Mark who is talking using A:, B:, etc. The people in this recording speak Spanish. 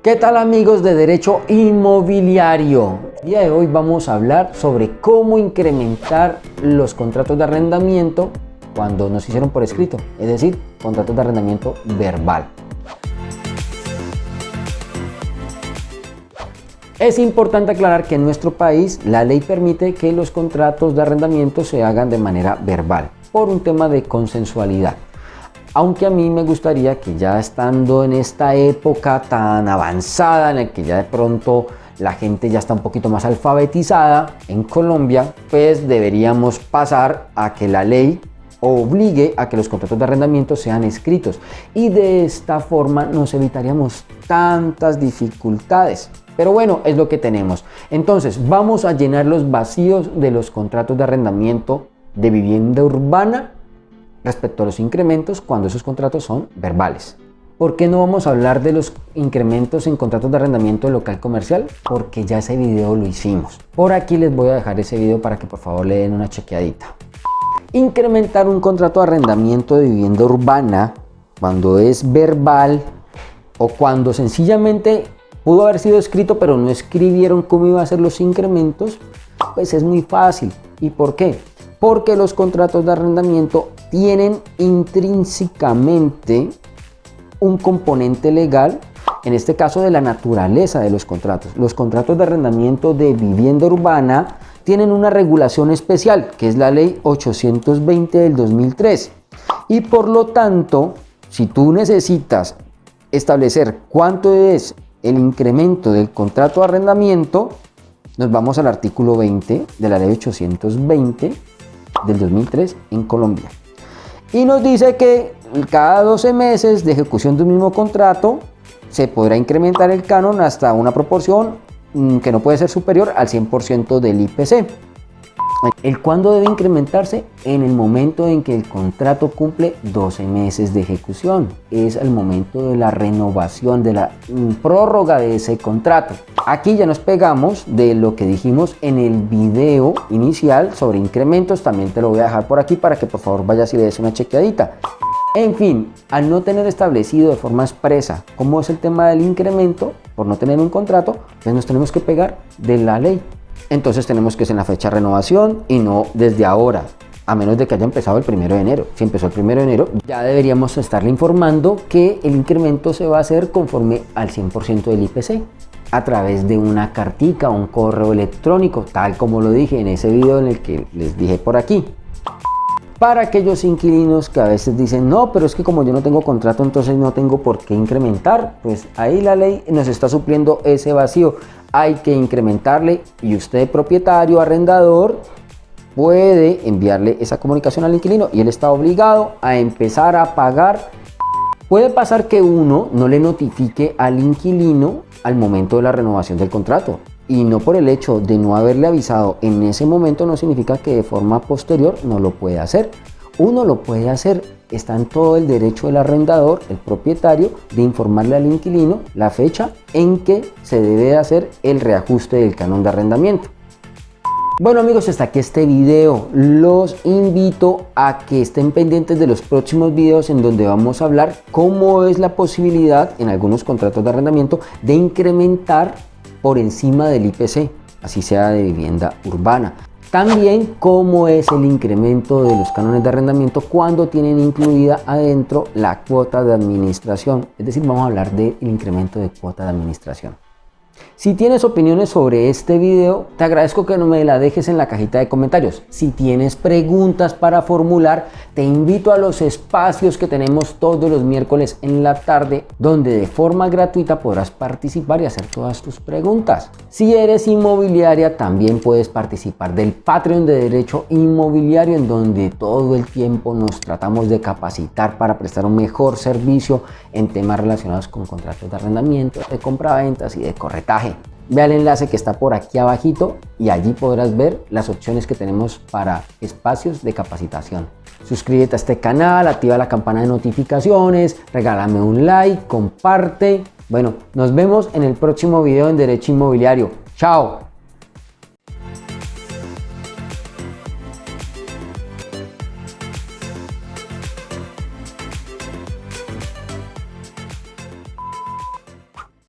A: ¿Qué tal amigos de Derecho Inmobiliario? El día de hoy vamos a hablar sobre cómo incrementar los contratos de arrendamiento cuando nos hicieron por escrito, es decir, contratos de arrendamiento verbal. Es importante aclarar que en nuestro país la ley permite que los contratos de arrendamiento se hagan de manera verbal por un tema de consensualidad aunque a mí me gustaría que ya estando en esta época tan avanzada en la que ya de pronto la gente ya está un poquito más alfabetizada en Colombia, pues deberíamos pasar a que la ley obligue a que los contratos de arrendamiento sean escritos y de esta forma nos evitaríamos tantas dificultades. Pero bueno, es lo que tenemos. Entonces, vamos a llenar los vacíos de los contratos de arrendamiento de vivienda urbana respecto a los incrementos cuando esos contratos son verbales. ¿Por qué no vamos a hablar de los incrementos en contratos de arrendamiento local comercial? Porque ya ese video lo hicimos. Por aquí les voy a dejar ese video para que por favor le den una chequeadita. Incrementar un contrato de arrendamiento de vivienda urbana cuando es verbal o cuando sencillamente pudo haber sido escrito pero no escribieron cómo iba a ser los incrementos, pues es muy fácil. ¿Y por qué? Porque los contratos de arrendamiento tienen intrínsecamente un componente legal, en este caso de la naturaleza de los contratos. Los contratos de arrendamiento de vivienda urbana tienen una regulación especial, que es la ley 820 del 2003. Y por lo tanto, si tú necesitas establecer cuánto es el incremento del contrato de arrendamiento, nos vamos al artículo 20 de la ley 820 del 2003 en Colombia y nos dice que cada 12 meses de ejecución de un mismo contrato se podrá incrementar el canon hasta una proporción mm, que no puede ser superior al 100% del IPC. ¿El cuándo debe incrementarse? En el momento en que el contrato cumple 12 meses de ejecución. Es el momento de la renovación, de la prórroga de ese contrato. Aquí ya nos pegamos de lo que dijimos en el video inicial sobre incrementos. También te lo voy a dejar por aquí para que por favor vayas y le des una chequeadita. En fin, al no tener establecido de forma expresa cómo es el tema del incremento, por no tener un contrato, pues nos tenemos que pegar de la ley entonces tenemos que ser en la fecha de renovación y no desde ahora, a menos de que haya empezado el primero de enero. Si empezó el primero de enero, ya deberíamos estarle informando que el incremento se va a hacer conforme al 100% del IPC a través de una cartica o un correo electrónico, tal como lo dije en ese video en el que les dije por aquí. Para aquellos inquilinos que a veces dicen, no, pero es que como yo no tengo contrato, entonces no tengo por qué incrementar, pues ahí la ley nos está supliendo ese vacío hay que incrementarle y usted propietario, arrendador, puede enviarle esa comunicación al inquilino y él está obligado a empezar a pagar. Puede pasar que uno no le notifique al inquilino al momento de la renovación del contrato y no por el hecho de no haberle avisado en ese momento no significa que de forma posterior no lo pueda hacer. Uno lo puede hacer, está en todo el derecho del arrendador, el propietario, de informarle al inquilino la fecha en que se debe hacer el reajuste del canon de arrendamiento. Bueno amigos, hasta aquí este video. Los invito a que estén pendientes de los próximos videos en donde vamos a hablar cómo es la posibilidad en algunos contratos de arrendamiento de incrementar por encima del IPC, así sea de vivienda urbana. También cómo es el incremento de los cánones de arrendamiento cuando tienen incluida adentro la cuota de administración. Es decir, vamos a hablar del incremento de cuota de administración. Si tienes opiniones sobre este video, te agradezco que no me la dejes en la cajita de comentarios. Si tienes preguntas para formular, te invito a los espacios que tenemos todos los miércoles en la tarde, donde de forma gratuita podrás participar y hacer todas tus preguntas. Si eres inmobiliaria, también puedes participar del Patreon de Derecho Inmobiliario, en donde todo el tiempo nos tratamos de capacitar para prestar un mejor servicio en temas relacionados con contratos de arrendamiento, de compraventas y de Ve al enlace que está por aquí abajito y allí podrás ver las opciones que tenemos para espacios de capacitación. Suscríbete a este canal, activa la campana de notificaciones, regálame un like, comparte. Bueno, nos vemos en el próximo video en Derecho Inmobiliario. ¡Chao!